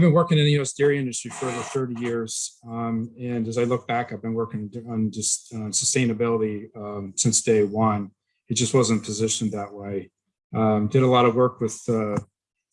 I've been working in the U.S. dairy industry for over 30 years. Um, and as I look back, I've been working on just uh, sustainability um, since day one. It just wasn't positioned that way. Um, did a lot of work with uh,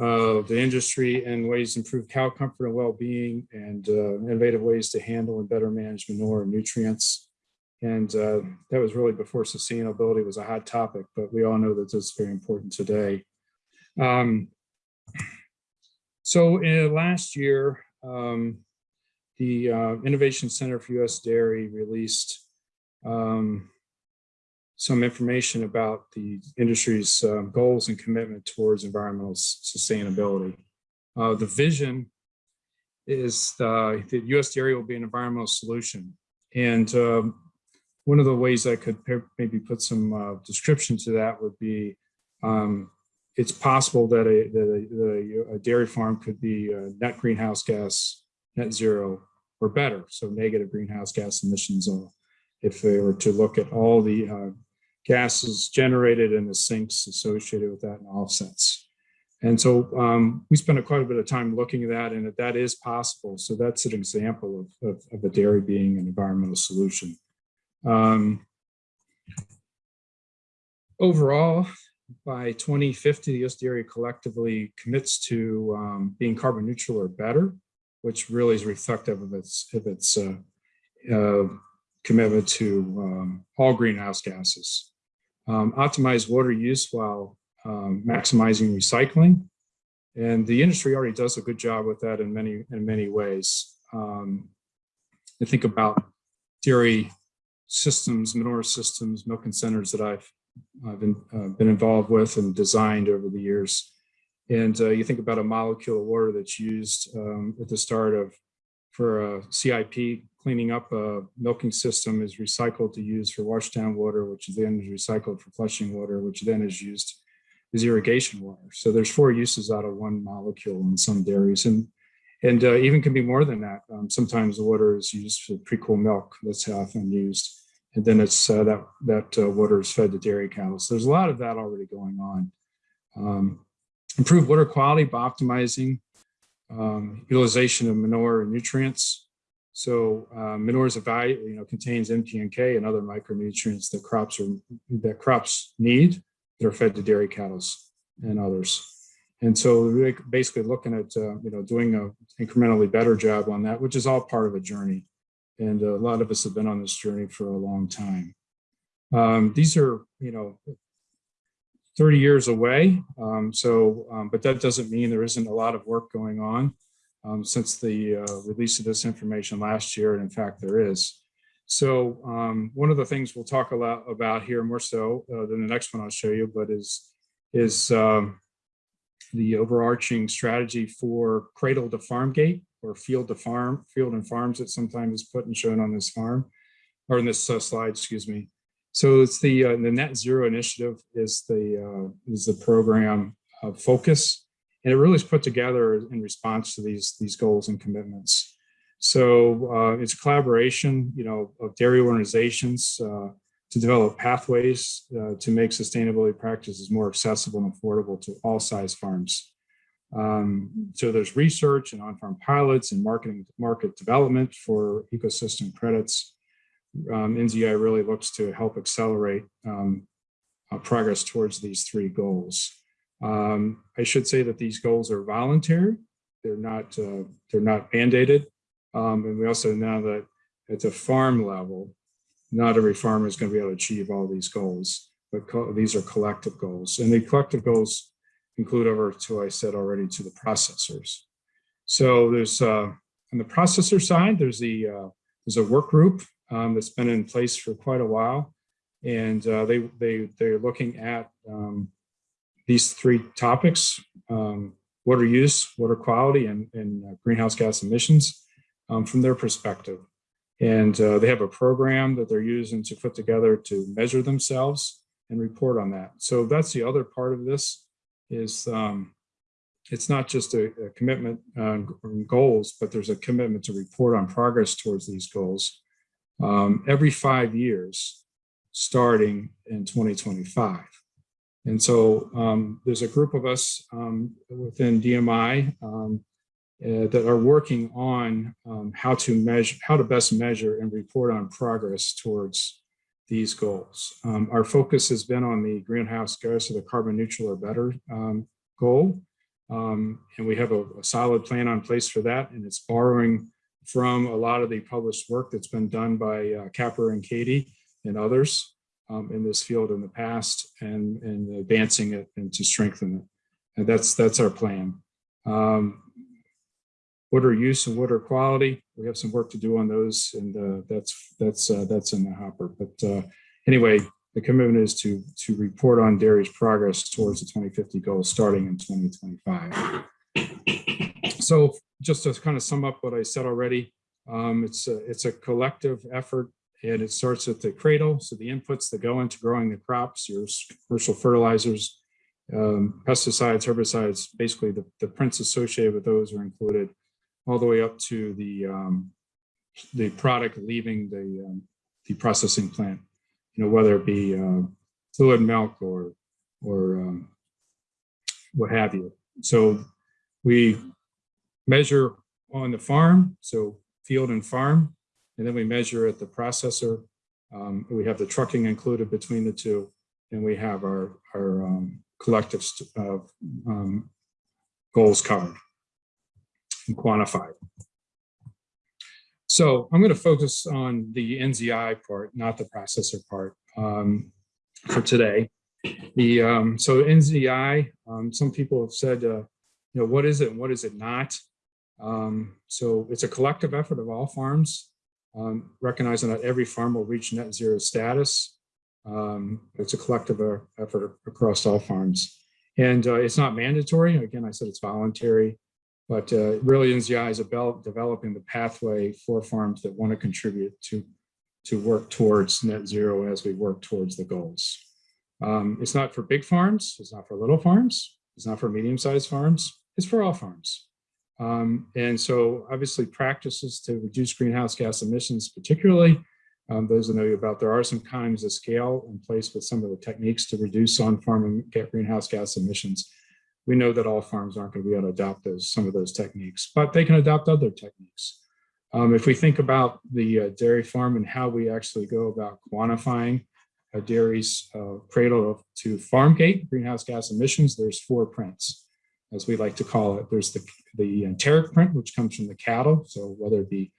uh, the industry and ways to improve cow comfort and well-being and uh, innovative ways to handle and better manage manure and nutrients. And uh, that was really before sustainability was a hot topic, but we all know that it's very important today. Um, so uh, last year, um, the uh, Innovation Center for U.S. Dairy released um, some information about the industry's uh, goals and commitment towards environmental sustainability. Uh, the vision is the, that U.S. dairy will be an environmental solution. And um, one of the ways I could maybe put some uh, description to that would be um, it's possible that a, that a, a, dairy farm could be net greenhouse gas, net zero or better. So negative greenhouse gas emissions if they were to look at all the uh, gases generated and the sinks associated with that and offsets. And so um, we spent a quite a bit of time looking at that and that, that is possible. So that's an example of, of, of a dairy being an environmental solution. Um, overall, by 2050, the US Dairy collectively commits to um, being carbon neutral or better, which really is reflective of its, of its uh, uh, commitment to um, all greenhouse gases. Um, optimize water use while um, maximizing recycling. And the industry already does a good job with that in many, in many ways. Um, I think about dairy systems, manure systems, milking centers that I've I've been, uh, been involved with and designed over the years. And uh, you think about a molecule of water that's used um, at the start of, for a CIP, cleaning up a milking system is recycled to use for washdown water, which then is recycled for flushing water, which then is used as irrigation water. So there's four uses out of one molecule in some dairies. And and uh, even can be more than that. Um, sometimes the water is used for pre-cool milk. That's often used and then it's uh, that that uh, water is fed to dairy cattle. So there's a lot of that already going on. Um, improve water quality by optimizing um, utilization of manure and nutrients. So uh, manure is a value, you know, contains NPK and other micronutrients that crops are that crops need that are fed to dairy cattle and others. And so basically looking at, uh, you know, doing a incrementally better job on that, which is all part of a journey. And a lot of us have been on this journey for a long time. Um, these are, you know, 30 years away. Um, so, um, but that doesn't mean there isn't a lot of work going on um, since the uh, release of this information last year. And in fact, there is. So um, one of the things we'll talk a lot about here more so uh, than the next one I'll show you, but is, is um, the overarching strategy for cradle to farm gate or field to farm, field and farms that sometimes is put and shown on this farm or in this uh, slide, excuse me. So it's the uh, the net zero initiative is the uh, is the program focus, and it really is put together in response to these these goals and commitments. So uh, it's collaboration, you know, of dairy organizations uh, to develop pathways uh, to make sustainability practices more accessible and affordable to all size farms. Um, so there's research and on-farm pilots and marketing market development for ecosystem credits. Um, NZI really looks to help accelerate um, uh, progress towards these three goals. Um, I should say that these goals are voluntary. They're not uh, they're not mandated. Um, and we also know that at the farm level, not every farmer is going to be able to achieve all these goals, but these are collective goals. And the collective goals include over to, I said already, to the processors. So there's, uh, on the processor side, there's the, uh, there's a work group um, that's been in place for quite a while. And uh, they, they, they're looking at um, these three topics, um, water use, water quality, and, and uh, greenhouse gas emissions um, from their perspective. And uh, they have a program that they're using to put together to measure themselves and report on that. So that's the other part of this is um, it's not just a, a commitment on goals, but there's a commitment to report on progress towards these goals um, every five years, starting in 2025. And so um, there's a group of us um, within DMI um, uh, that are working on um, how to measure, how to best measure and report on progress towards these goals. Um, our focus has been on the greenhouse gas or the carbon neutral or better um, goal. Um, and we have a, a solid plan on place for that. And it's borrowing from a lot of the published work that's been done by uh, Capper and Cady and others um, in this field in the past and, and advancing it and to strengthen it. And that's, that's our plan. Um, water use and water quality, we have some work to do on those and uh, that's, that's, uh, that's in the hopper. But uh, anyway, the commitment is to, to report on dairy's progress towards the 2050 goal starting in 2025. So just to kind of sum up what I said already, um, it's, a, it's a collective effort and it starts at the cradle. So the inputs that go into growing the crops, your commercial fertilizers, um, pesticides, herbicides, basically the, the prints associated with those are included all the way up to the, um, the product leaving the, um, the processing plant, you know, whether it be uh, fluid milk or, or um, what have you. So we measure on the farm, so field and farm, and then we measure at the processor. Um, we have the trucking included between the two, and we have our, our um, collective uh, um, goals covered and quantified. So I'm going to focus on the NZI part, not the processor part um, for today. The um, so NZI, um, some people have said, uh, you know, what is it and what is it not? Um, so it's a collective effort of all farms, um, recognizing that every farm will reach net zero status. Um, it's a collective uh, effort across all farms. And uh, it's not mandatory. Again, I said it's voluntary, but uh, really NZI is about developing the pathway for farms that want to contribute to, to work towards net zero as we work towards the goals. Um, it's not for big farms. It's not for little farms. It's not for medium-sized farms. It's for all farms. Um, and so obviously practices to reduce greenhouse gas emissions, particularly um, those that know you about, there are some kinds of scale in place with some of the techniques to reduce on-farm greenhouse gas emissions. We know that all farms aren't going to be able to adopt those, some of those techniques, but they can adopt other techniques. Um, if we think about the uh, dairy farm and how we actually go about quantifying a dairy's uh, cradle to farm gate greenhouse gas emissions, there's four prints as we like to call it. There's the, the enteric print, which comes from the cattle. So whether it be,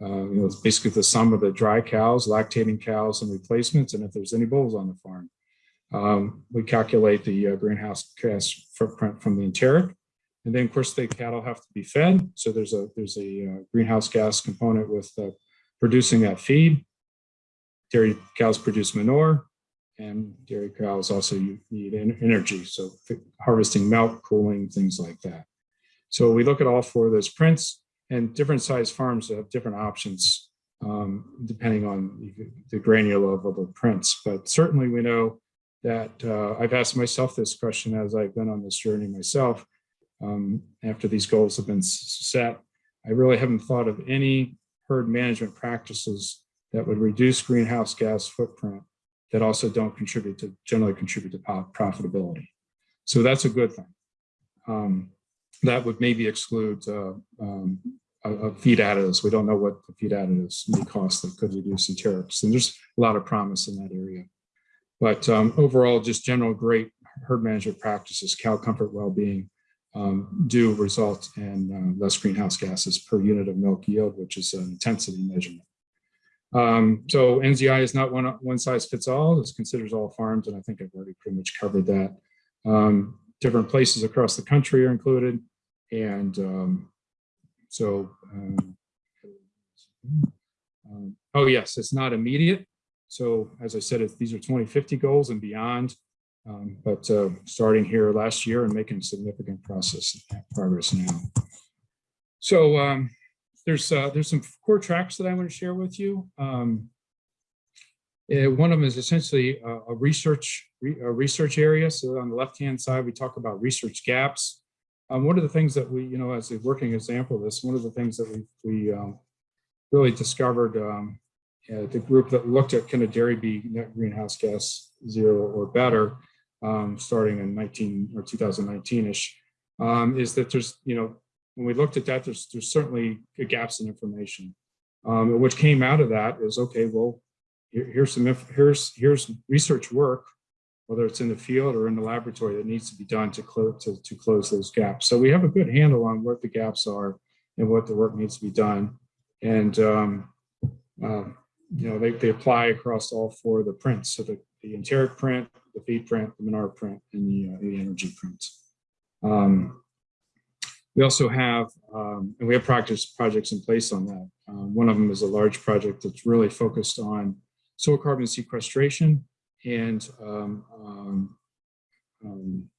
uh, you know, it's basically the sum of the dry cows, lactating cows, and replacements, and if there's any bulls on the farm. Um, we calculate the uh, greenhouse gas footprint from the enteric. And then, of course, the cattle have to be fed. So there's a there's a uh, greenhouse gas component with uh, producing that feed. Dairy cows produce manure and dairy cows also need energy. So harvesting milk, cooling, things like that. So we look at all four of those prints and different size farms have different options um, depending on the granular level of the prints. But certainly we know that uh, I've asked myself this question as I've been on this journey myself. Um, after these goals have been set, I really haven't thought of any herd management practices that would reduce greenhouse gas footprint that also don't contribute to generally contribute to profitability. So that's a good thing. Um, that would maybe exclude uh, um, a, a feed additives. We don't know what the feed additives may cost that could reduce enterics. And there's a lot of promise in that area. But um, overall, just general great herd management practices, cow comfort, well-being, um, do result in uh, less greenhouse gases per unit of milk yield, which is an intensity measurement. Um, so NZI is not one, one size fits all. This considers all farms, and I think I've already pretty much covered that. Um, different places across the country are included. And um, so, um, um, oh yes, it's not immediate. So as I said, these are 2050 goals and beyond. Um, but uh, starting here last year and making significant process progress now. So um, there's uh, there's some core tracks that I want to share with you. Um, uh, one of them is essentially a, a research a research area. So on the left hand side, we talk about research gaps. Um, one of the things that we, you know, as a working example of this, one of the things that we we um, really discovered um, uh, the group that looked at can a dairy be net greenhouse gas zero or better, um, starting in 19 or 2019 ish, um, is that there's you know when we looked at that, there's, there's certainly gaps in information. Um, what came out of that is, okay, well, here- here's some, here's, here's research work, whether it's in the field or in the laboratory that needs to be done to close, to, to close those gaps. So we have a good handle on what the gaps are and what the work needs to be done. And, um, um, you know, they, they apply across all four of the prints. So the, the enteric print, the feed print, the manure print, and the, uh, the energy print. Um, we also have, um, and we have practice projects in place on that. Um, one of them is a large project that's really focused on soil carbon sequestration and um, um, um,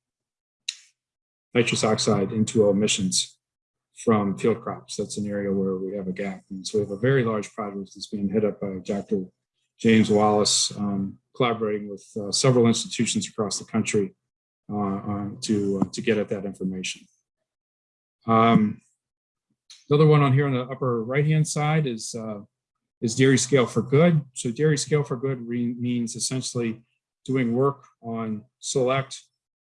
nitrous oxide into emissions from field crops. That's an area where we have a gap. And so we have a very large project that's being hit up by Dr. James Wallace, um, collaborating with uh, several institutions across the country uh, uh, to, uh, to get at that information. Um, the other one on here on the upper right-hand side is, uh, is Dairy Scale for Good. So Dairy Scale for Good means essentially doing work on select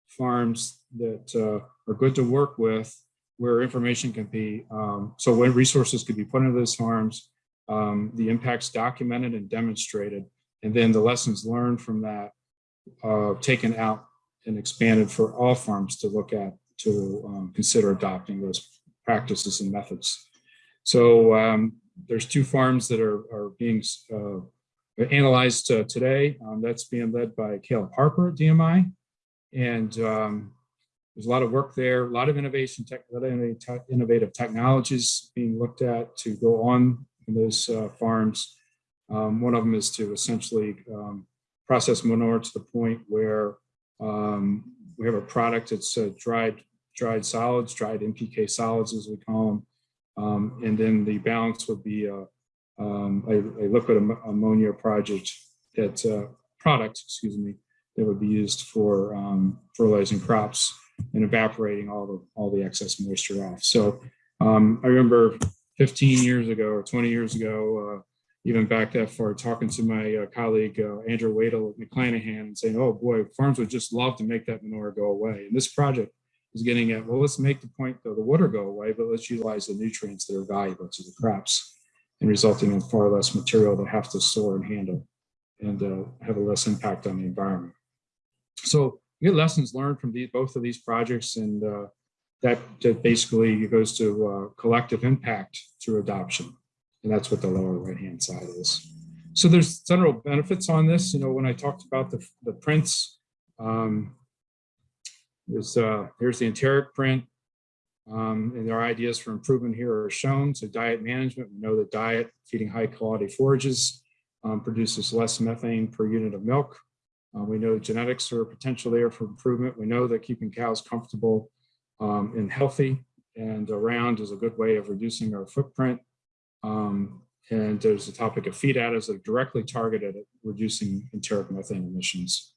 farms that uh, are good to work with where information can be, um, so when resources could be put into those farms, um, the impacts documented and demonstrated, and then the lessons learned from that uh, taken out and expanded for all farms to look at to um, consider adopting those practices and methods. So um, there's two farms that are, are being uh, analyzed uh, today. Um, that's being led by Caleb Harper at DMI. And um, there's a lot of work there, a lot of innovation, tech, innovative technologies being looked at to go on in those uh, farms. Um, one of them is to essentially um, process manure to the point where um, we have a product that's uh, dried dried solids, dried NPK solids as we call them. Um, and then the balance would be a, um, a, a liquid am- ammonia project that uh, product, excuse me, that would be used for um, fertilizing crops and evaporating all the all the excess moisture off. So um, I remember 15 years ago or 20 years ago, uh, even back that far, talking to my uh, colleague uh, Andrew Wedel at McLanahan and saying, "Oh boy, farms would just love to make that manure go away." And this project is getting at, well, let's make the point though the water go away, but let's utilize the nutrients that are valuable to the crops and resulting in far less material they have to store and handle and uh, have a less impact on the environment. So get lessons learned from these, both of these projects and uh, that, that basically goes to uh, collective impact through adoption. And that's what the lower right-hand side is. So there's several benefits on this. You know, when I talked about the, the prints, um, there's, uh, here's the enteric print. Um, and our ideas for improvement here are shown. So diet management, we know that diet, feeding high quality forages um, produces less methane per unit of milk. Uh, we know genetics are a potential there for improvement. We know that keeping cows comfortable um, and healthy and around is a good way of reducing our footprint. Um, and there's the topic of feed additives that are directly targeted at reducing enteric methane emissions.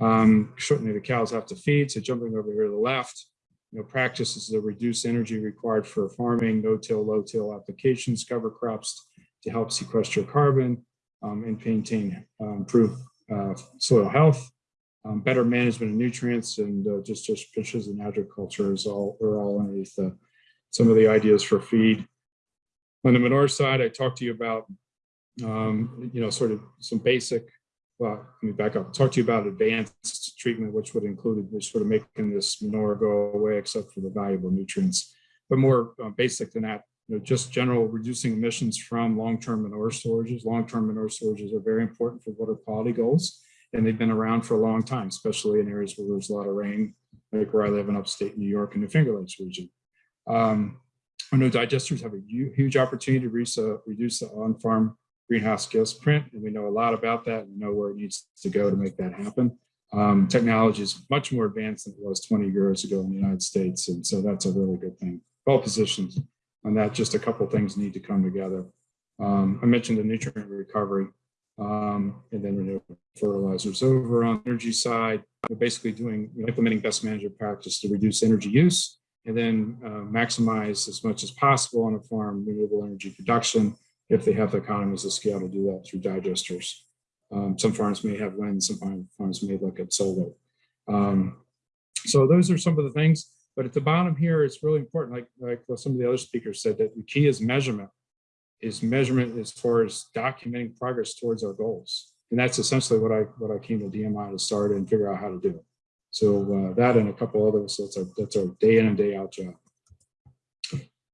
Um, certainly the cows have to feed, so jumping over here to the left, you know, practices to reduce energy required for farming, no-till, low-till applications, cover crops to help sequester carbon um, and maintain, uh, improve uh, soil health, um, better management of nutrients, and uh, just just fishes and agriculture is all are all underneath uh, some of the ideas for feed. On the manure side, I talked to you about um, you know sort of some basic. Well, let me back up. Talk to you about advanced treatment, which would include which sort of making this manure go away, except for the valuable nutrients. But more uh, basic than that, know, just general reducing emissions from long-term manure storages. Long-term manure storages are very important for water quality goals, and they've been around for a long time, especially in areas where there's a lot of rain, like where I live in upstate New York and the Finger Lakes region. Um, I know digesters have a huge opportunity to reduce, uh, reduce the on-farm greenhouse gas print, and we know a lot about that and know where it needs to go to make that happen. Um, technology is much more advanced than it was 20 years ago in the United States, and so that's a really good thing. Well positioned on that, just a couple things need to come together. Um, I mentioned the nutrient recovery um, and then renewable fertilizers. Over on the energy side, we're basically doing implementing best management practice to reduce energy use and then uh, maximize as much as possible on a farm renewable energy production if they have the economies of scale to do that through digesters. Um, some farms may have wind, some farms may look at solar. Um, so those are some of the things. But at the bottom here, it's really important, like, like what some of the other speakers said, that the key is measurement, is measurement as far as documenting progress towards our goals. And that's essentially what I, what I came to DMI to start and figure out how to do. So uh, that and a couple others, that's our, that's our day in and day out job.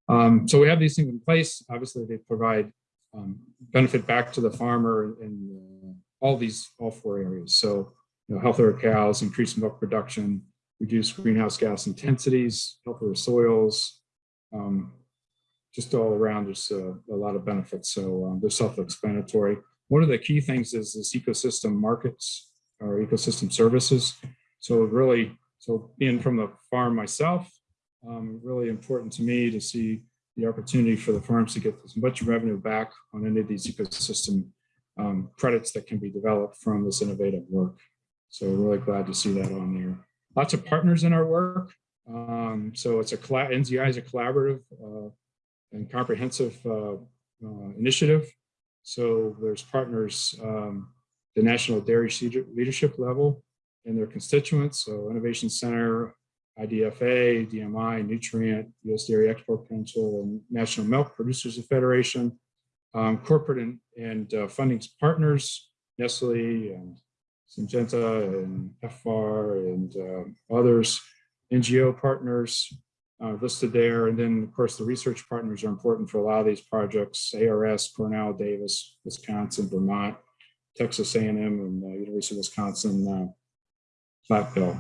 Um, so we have these things in place. Obviously, they provide um, benefit back to the farmer in uh, all these, all four areas. So, you know, healthier cows, increased milk production, reduce greenhouse gas intensities, healthier soils, um, just all around, there's a, a lot of benefits. So um, they're self-explanatory. One of the key things is this ecosystem markets or ecosystem services. So really, so being from the farm myself, um, really important to me to see the opportunity for the farms to get as much revenue back on any of these ecosystem um, credits that can be developed from this innovative work. So really glad to see that on there. Lots of partners in our work. Um, so it's a NZI is a collaborative uh, and comprehensive uh, uh, initiative. So there's partners, um, the National Dairy Leadership level and their constituents. So Innovation Center, IDFA, DMI, Newtrient, US Dairy Export Council, and National Milk Producers Federation, um, corporate and, and uh, funding partners, Nestle and Syngenta and FR and uh, others, NGO partners uh, listed there. And then of course the research partners are important for a lot of these projects, ARS, Cornell, Davis, Wisconsin, Vermont, Texas A&M and uh, University of Wisconsin, uh.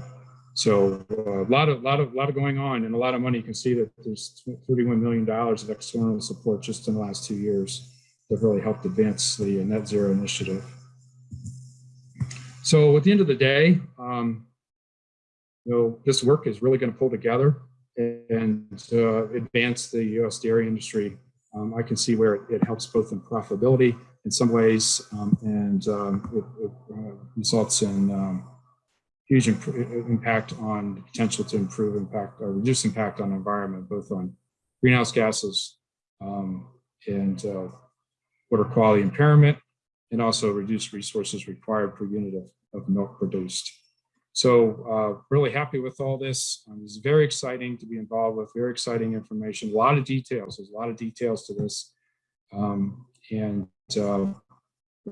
So uh, a lot of, lot of, lot of going on and a lot of money. You can see that there's 31 million dollars of external support just in the last two years that really helped advance the net zero initiative. So at the end of the day, um, you know, this work is really going to pull together and uh, advance the U.S. dairy industry. Um, I can see where it, it, helps both in profitability in some ways, um, and um, it, it uh, results in um, huge impact on potential to improve impact or reduce impact on the environment, both on greenhouse gases um, and uh, water quality impairment, and also reduce resources required per unit of, of milk produced. So uh, really happy with all this. Um, it's very exciting to be involved with, very exciting information, a lot of details. There's a lot of details to this. Um, and uh,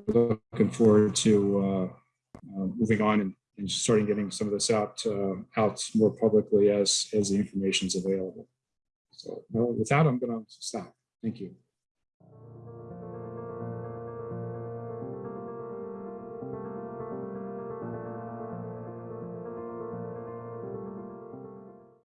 looking forward to uh, uh moving on and and starting getting some of this out uh, out more publicly as as the information is available. So with that, I'm going to stop. Thank you.